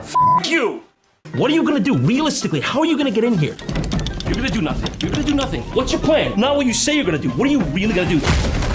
F you! What are you gonna do? Realistically, how are you gonna get in here? You're gonna do nothing. You're gonna do nothing. What's your plan? Not what you say you're gonna do. What are you really gonna do?